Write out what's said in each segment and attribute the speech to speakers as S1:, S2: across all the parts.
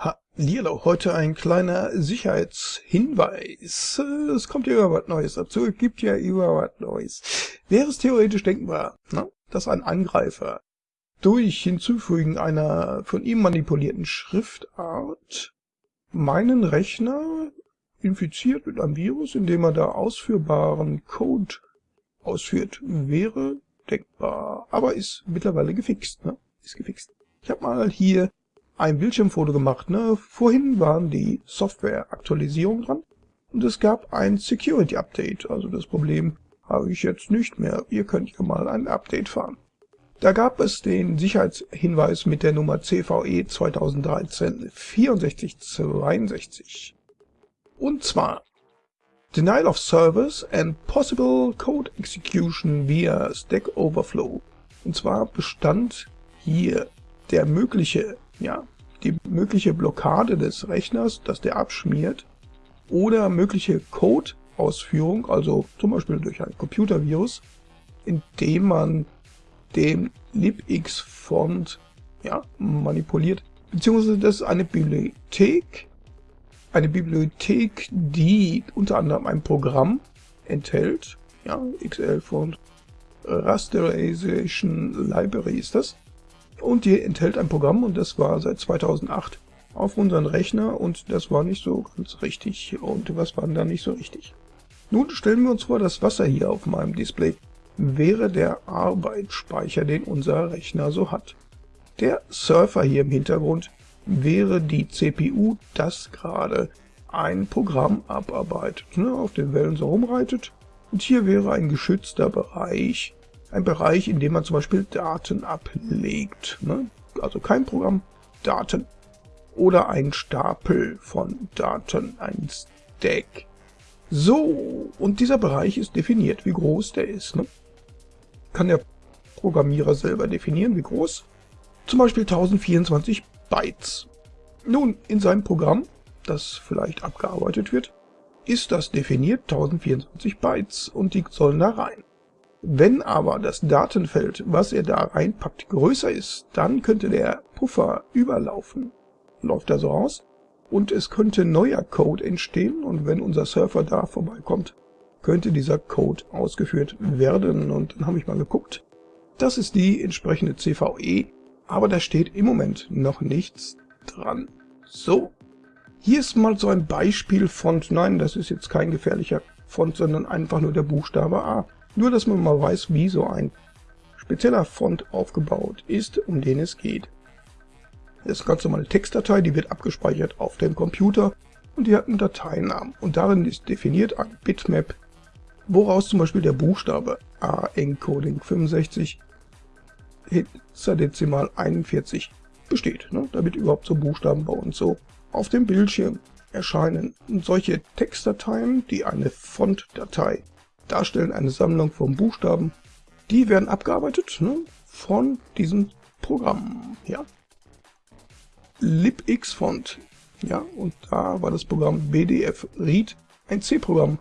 S1: Hallihallo, heute ein kleiner Sicherheitshinweis. Es kommt ja immer was Neues dazu, es gibt ja immer was Neues. Wäre es theoretisch denkbar, na, dass ein Angreifer durch Hinzufügen einer von ihm manipulierten Schriftart meinen Rechner infiziert mit einem Virus, indem er da ausführbaren Code ausführt, wäre denkbar. Aber ist mittlerweile gefixt, ne? Ist gefixt. Ich habe mal hier ein Bildschirmfoto gemacht. Ne? Vorhin waren die Software-Aktualisierungen dran und es gab ein Security-Update. Also das Problem habe ich jetzt nicht mehr. Ihr könnt ja mal ein Update fahren. Da gab es den Sicherheitshinweis mit der Nummer CVE 2013 6462. Und zwar Denial of Service and Possible Code Execution via Stack Overflow. Und zwar bestand hier der mögliche ja, die mögliche Blockade des Rechners, dass der abschmiert, oder mögliche Code-Ausführung, also zum Beispiel durch ein Computervirus, indem man den libx-Font ja, manipuliert. Beziehungsweise das ist eine Bibliothek, eine Bibliothek, die unter anderem ein Programm enthält, ja, XL-Font, Rasterization Library ist das, und die enthält ein Programm und das war seit 2008 auf unseren Rechner und das war nicht so ganz richtig. Und was war denn da nicht so richtig? Nun stellen wir uns vor, das Wasser hier auf meinem Display wäre der Arbeitsspeicher, den unser Rechner so hat. Der Surfer hier im Hintergrund wäre die CPU, das gerade ein Programm abarbeitet, ne, auf den Wellen so rumreitet. Und hier wäre ein geschützter Bereich, ein Bereich, in dem man zum Beispiel Daten ablegt. Ne? Also kein Programm, Daten. Oder ein Stapel von Daten, ein Stack. So, und dieser Bereich ist definiert, wie groß der ist. Ne? Kann der Programmierer selber definieren, wie groß. Zum Beispiel 1024 Bytes. Nun, in seinem Programm, das vielleicht abgearbeitet wird, ist das definiert 1024 Bytes und die sollen da rein. Wenn aber das Datenfeld, was er da reinpackt, größer ist, dann könnte der Puffer überlaufen. Läuft also aus und es könnte neuer Code entstehen und wenn unser Surfer da vorbeikommt, könnte dieser Code ausgeführt werden. Und dann habe ich mal geguckt. Das ist die entsprechende CVE, aber da steht im Moment noch nichts dran. So, hier ist mal so ein Beispiel Font. Nein, das ist jetzt kein gefährlicher Font, sondern einfach nur der Buchstabe A. Nur, dass man mal weiß, wie so ein spezieller Font aufgebaut ist, um den es geht. Das ist ganz normale Textdatei, die wird abgespeichert auf dem Computer und die hat einen Dateinamen. Und darin ist definiert ein Bitmap, woraus zum Beispiel der Buchstabe A Encoding 65 Hexadezimal 41 besteht, ne? damit überhaupt so Buchstaben bei uns so auf dem Bildschirm erscheinen. Und solche Textdateien, die eine Fontdatei darstellen eine Sammlung von Buchstaben. Die werden abgearbeitet ne, von diesem Programm. Ja. libxfont. Ja, und da war das Programm BDF Read ein C-Programm.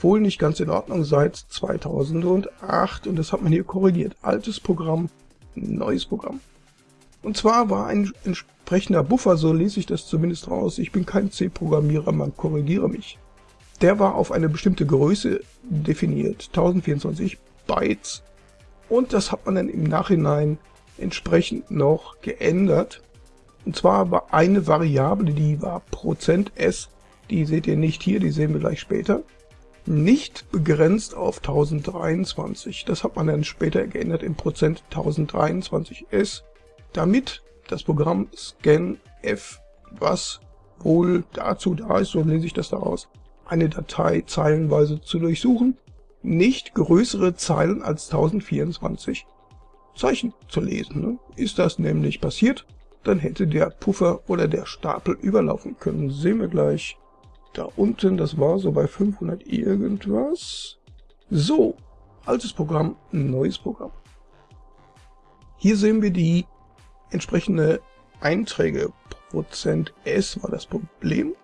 S1: Wohl nicht ganz in Ordnung seit 2008 und das hat man hier korrigiert. Altes Programm, neues Programm. Und zwar war ein entsprechender Buffer, so lese ich das zumindest raus. Ich bin kein C-Programmierer, man korrigiere mich der war auf eine bestimmte Größe definiert, 1024 Bytes. Und das hat man dann im Nachhinein entsprechend noch geändert. Und zwar war eine Variable, die war %s, die seht ihr nicht hier, die sehen wir gleich später, nicht begrenzt auf 1023. Das hat man dann später geändert in Prozent 1023s, damit das Programm scanf, was wohl dazu da ist, so lese ich das daraus, eine Datei zeilenweise zu durchsuchen, nicht größere Zeilen als 1024 Zeichen zu lesen. Ne? Ist das nämlich passiert, dann hätte der Puffer oder der Stapel überlaufen können. Sehen wir gleich. Da unten, das war so bei 500 irgendwas. So, altes Programm, neues Programm. Hier sehen wir die entsprechende Einträge. Prozent S war das Problem.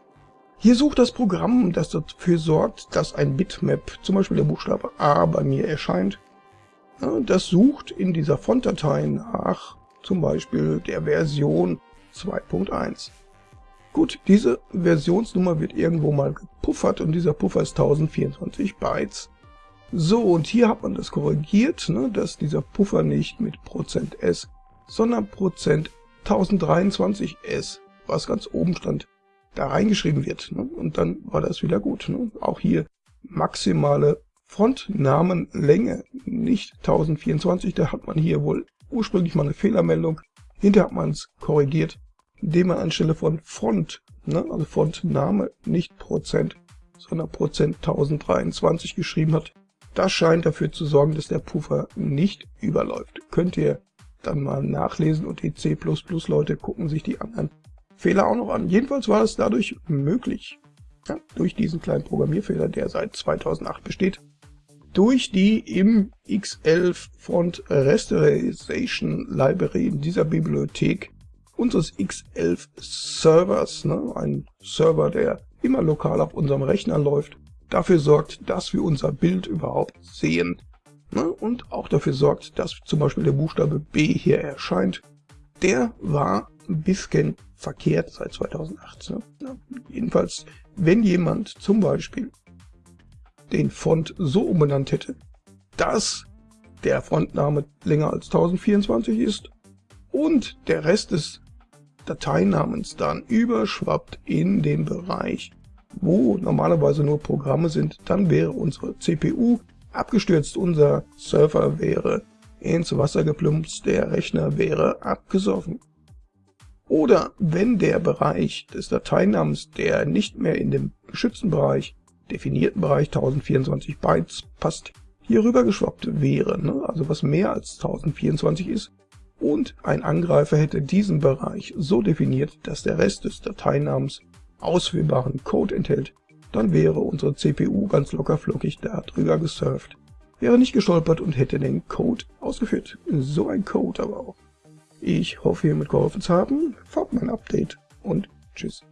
S1: Hier sucht das Programm, das dafür sorgt, dass ein Bitmap, zum Beispiel der Buchstabe A, bei mir erscheint. Das sucht in dieser Fontdatei nach zum Beispiel der Version 2.1. Gut, diese Versionsnummer wird irgendwo mal gepuffert und dieser Puffer ist 1024 Bytes. So, und hier hat man das korrigiert, ne, dass dieser Puffer nicht mit %s, sondern Prozent %1023s, was ganz oben stand, da reingeschrieben wird. Ne, und dann war das wieder gut. Ne. Auch hier maximale Frontnamenlänge, nicht 1024, da hat man hier wohl ursprünglich mal eine Fehlermeldung. Hinterher hat man es korrigiert, indem man anstelle von Font, ne, also Fontname, nicht Prozent, sondern Prozent 1023 geschrieben hat. Das scheint dafür zu sorgen, dass der Puffer nicht überläuft. Könnt ihr dann mal nachlesen und die C++-Leute gucken sich die anderen Fehler auch noch an. Jedenfalls war es dadurch möglich, ja, durch diesen kleinen Programmierfehler, der seit 2008 besteht, durch die im X11 Font Rasterization Library in dieser Bibliothek unseres X11 Servers, ne, ein Server, der immer lokal auf unserem Rechner läuft, dafür sorgt, dass wir unser Bild überhaupt sehen. Ne? Und auch dafür sorgt, dass zum Beispiel der Buchstabe B hier erscheint. Der war ein bisschen verkehrt seit 2008. Ne? Jedenfalls, wenn jemand zum Beispiel den Font so umbenannt hätte, dass der Fontname länger als 1024 ist und der Rest des Dateinamens dann überschwappt in den Bereich wo normalerweise nur Programme sind, dann wäre unsere CPU abgestürzt, unser Server wäre ins Wasser geplumpst, der Rechner wäre abgesoffen. Oder wenn der Bereich des Dateinamens, der nicht mehr in dem geschützten Bereich, definierten Bereich 1024 Bytes passt, hier rüber geschwappt wäre, ne? also was mehr als 1024 ist, und ein Angreifer hätte diesen Bereich so definiert, dass der Rest des Dateinamens ausführbaren Code enthält, dann wäre unsere CPU ganz locker flockig darüber gesurft, wäre nicht gestolpert und hätte den Code ausgeführt. So ein Code aber auch. Ich hoffe, hiermit geholfen zu haben. Folgt mein Update und tschüss.